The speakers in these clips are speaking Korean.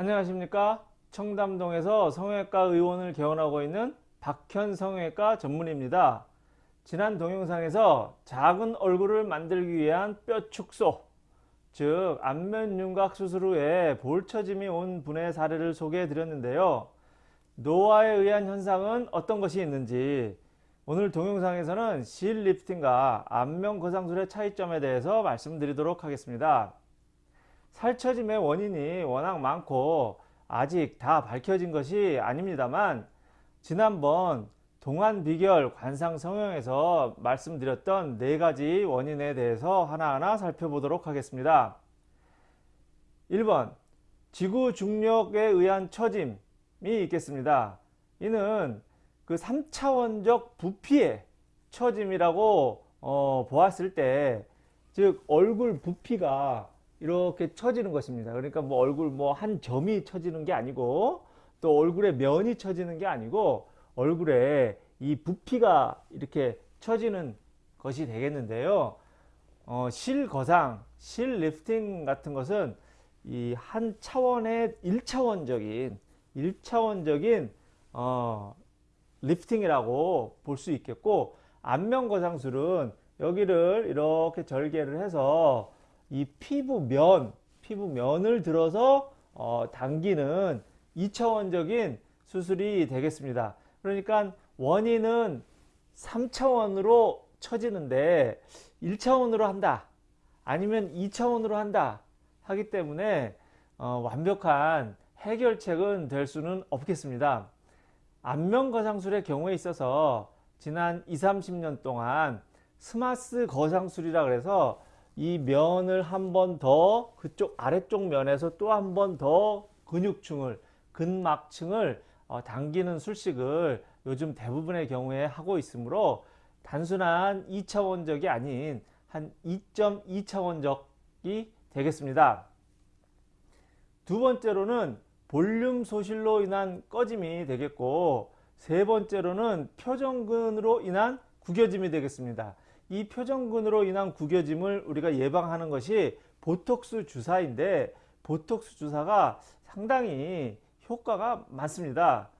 안녕하십니까? 청담동에서 성형외과 의원을 개원하고 있는 박현 성형외과 전문의입니다. 지난 동영상에서 작은 얼굴을 만들기 위한 뼈 축소 즉 안면 윤곽 수술 후에 볼처짐이 온 분의 사례를 소개해 드렸는데요. 노화에 의한 현상은 어떤 것이 있는지 오늘 동영상에서는 실 리프팅과 안면 거상술의 차이점에 대해서 말씀드리도록 하겠습니다 살처짐의 원인이 워낙 많고 아직 다 밝혀진 것이 아닙니다만 지난번 동안 비결 관상 성형에서 말씀드렸던 네 가지 원인에 대해서 하나하나 살펴보도록 하겠습니다. 1번 지구 중력에 의한 처짐이 있겠습니다. 이는 그 3차원적 부피의 처짐이라고 어, 보았을 때 즉 얼굴 부피가 이렇게 처지는 것입니다. 그러니까 뭐 얼굴 뭐 한 점이 처지는 게 아니고 또 얼굴에 면이 처지는 게 아니고 얼굴에 이 부피가 이렇게 처지는 것이 되겠는데요. 어, 실거상, 실리프팅 같은 것은 이 한 차원의 1차원적인 1차원적인 어, 리프팅이라고 볼 수 있겠고 안면거상술은 여기를 이렇게 절개를 해서 이 피부면, 피부면을 들어서 어, 당기는 2차원적인 수술이 되겠습니다. 그러니까 원인은 3차원으로 처지는데 1차원으로 한다. 아니면 2차원으로 한다. 하기 때문에 어, 완벽한 해결책은 될 수는 없겠습니다. 안면거상술의 경우에 있어서 지난 2, 30년 동안 스마스 거상술이라 그래서 이 면을 한 번 더 그쪽 아래쪽 면에서 또 한 번 더 근육층을 근막층을 어, 당기는 술식을 요즘 대부분의 경우에 하고 있으므로 단순한 2차원적이 아닌 한 2.2차원적이 되겠습니다. 두 번째로는 볼륨 소실로 인한 꺼짐이 되겠고 세 번째로는 표정근으로 인한 구겨짐이 되겠습니다. 이 표정근으로 인한 구겨짐을 우리가 예방하는 것이 보톡스 주사인데 보톡스 주사가 상당히 효과가 많습니다.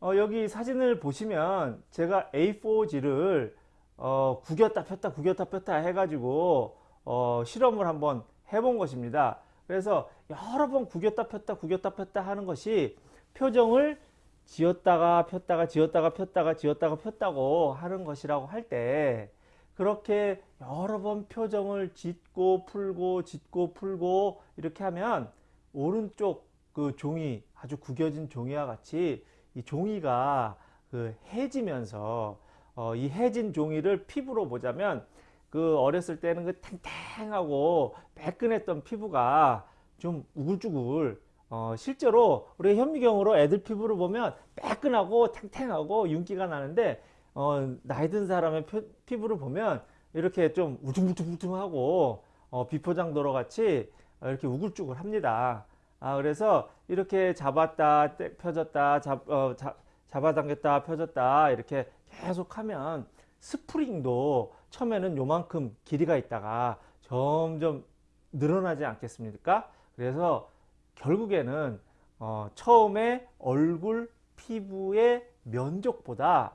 어, 여기 사진을 보시면 제가 A4지를 어, 구겼다 폈다 구겼다 폈다 해가지고 어, 실험을 한번 해본 것입니다. 그래서 여러 번 구겼다 폈다 구겼다 폈다 하는 것이 표정을 지었다가 폈다가 지었다가 폈다가 지었다가 폈다고 하는 것이라고 할 때 그렇게 여러 번 표정을 짓고 풀고 짓고 풀고 이렇게 하면 오른쪽 그 종이 아주 구겨진 종이와 같이 이 종이가 그 해지면서 어, 이 해진 종이를 피부로 보자면 그 어렸을 때는 그 탱탱하고 매끈했던 피부가 좀 우글쭈글 어, 실제로 우리 현미경으로 애들 피부를 보면 매끈하고 탱탱하고 윤기가 나는데 어, 나이 든 사람의 표, 피부를 보면 이렇게 좀 우퉁우퉁우퉁하고 어, 비포장도로 같이 이렇게 우글쭈글 합니다. 아, 그래서 이렇게 잡았다 펴졌다 잡, 어, 잡, 잡아당겼다 펴졌다 이렇게 계속 하면 스프링도 처음에는 요만큼 길이가 있다가 점점 늘어나지 않겠습니까? 그래서 결국에는 어, 처음에 얼굴 피부의 면적보다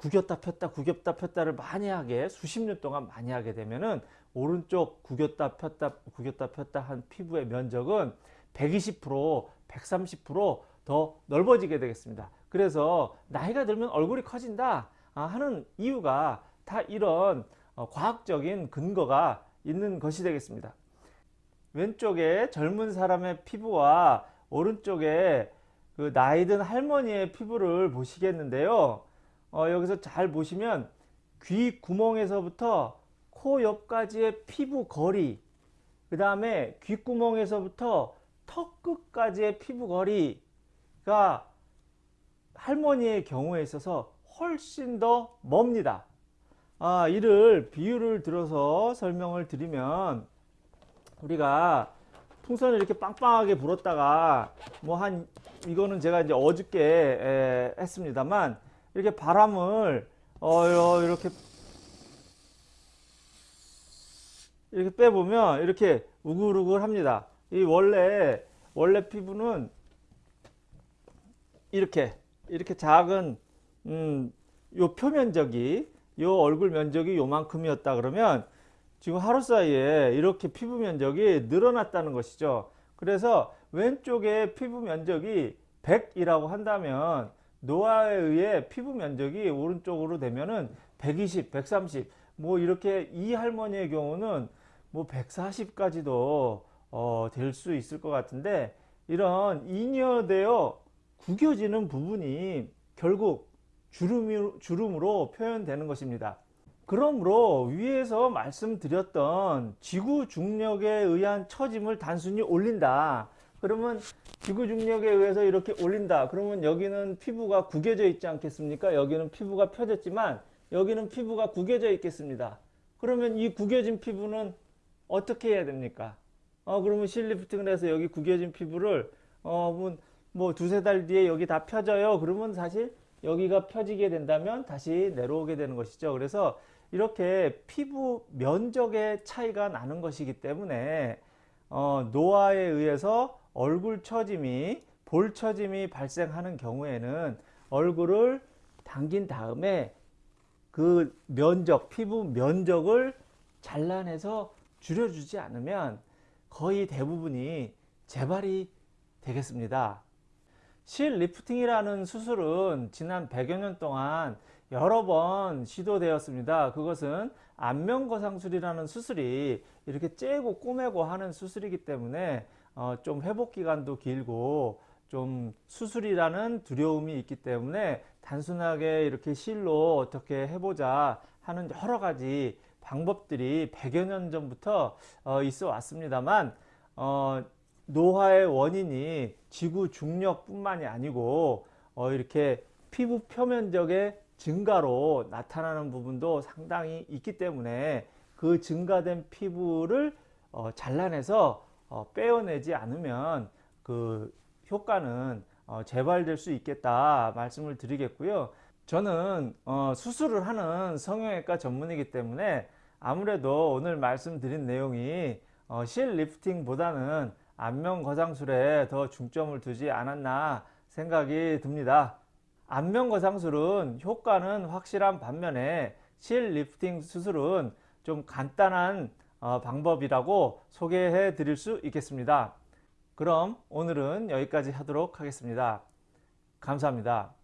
구겼다 폈다 구겼다 폈다를 많이 하게 수십 년 동안 많이 하게 되면은 오른쪽 구겼다 폈다 구겼다 폈다 한 피부의 면적은 120% 130%더 넓어지게 되겠습니다. 그래서 나이가 들면 얼굴이 커진다 아, 하는 이유가 다 이런 어, 과학적인 근거가 있는 것이 되겠습니다. 왼쪽에 젊은 사람의 피부와 오른쪽에 그 나이든 할머니의 피부를 보시겠는데요 어, 여기서 잘 보시면 귀 구멍에서부터 코 옆까지의 피부 거리 그 다음에 귓구멍에서부터 턱 끝까지의 피부 거리가 할머니의 경우에 있어서 훨씬 더 멉니다. 아, 이를 비유를 들어서 설명을 드리면 우리가 풍선을 이렇게 빵빵하게 불었다가 뭐 한 이거는 제가 이제 어저께 에, 했습니다만 이렇게 바람을 어 이렇게 이렇게 빼보면 이렇게 우글우글 합니다. 이 원래 원래 피부는 이렇게 이렇게 작은 음, 요 표면적이 요 얼굴 면적이 요만큼이었다 그러면 지금 하루 사이에 이렇게 피부 면적이 늘어났다는 것이죠. 그래서 왼쪽에 피부 면적이 100이라고 한다면 노화에 의해 피부 면적이 오른쪽으로 되면은 120, 130, 뭐 이렇게 이 할머니의 경우는 뭐 140까지도 어, 될 수 있을 것 같은데 이런 잉여되어 구겨지는 부분이 결국 주름이, 주름으로 표현되는 것입니다. 그러므로 위에서 말씀드렸던 지구 중력에 의한 처짐을 단순히 올린다. 그러면 지구 중력에 의해서 이렇게 올린다. 그러면 여기는 피부가 구겨져 있지 않겠습니까? 여기는 피부가 펴졌지만 여기는 피부가 구겨져 있겠습니다. 그러면 이 구겨진 피부는 어떻게 해야 됩니까? 어, 그러면 실리프팅을 해서 여기 구겨진 피부를 어, 뭐, 뭐 두세 달 뒤에 여기 다 펴져요. 그러면 사실 여기가 펴지게 된다면 다시 내려오게 되는 것이죠. 그래서 이렇게 피부 면적의 차이가 나는 것이기 때문에 어, 노화에 의해서 얼굴 처짐이 볼 처짐이 발생하는 경우에는 얼굴을 당긴 다음에 그 면적 피부 면적을 잘라내서 줄여주지 않으면 거의 대부분이 재발이 되겠습니다. 실 lifting이라는 수술은 지난 100여 년 동안 여러 번 시도되었습니다. 그것은 안면거상술이라는 수술이 이렇게 째고 꼬매고 하는 수술이기 때문에 어, 좀 회복 기간도 길고 좀 수술이라는 두려움이 있기 때문에 단순하게 이렇게 실로 어떻게 해보자 하는 여러 가지 방법들이 100여 년 전부터 어, 있어 왔습니다만 어, 노화의 원인이 지구 중력뿐만이 아니고 어, 이렇게 피부 표면적의 증가로 나타나는 부분도 상당히 있기 때문에 그 증가된 피부를 어, 잘라내서 어, 빼어내지 않으면 그 효과는 어, 재발될 수 있겠다 말씀을 드리겠고요. 저는 어, 수술을 하는 성형외과 전문의이기 때문에 아무래도 오늘 말씀드린 내용이 어, 실 lifting보다는 안면 거상술에 더 중점을 두지 않았나 생각이 듭니다. 안면 거상술은 효과는 확실한 반면에 실 리프팅 수술은 좀 간단한 어, 방법이라고 소개해 드릴 수 있겠습니다. 그럼 오늘은 여기까지 하도록 하겠습니다. 감사합니다.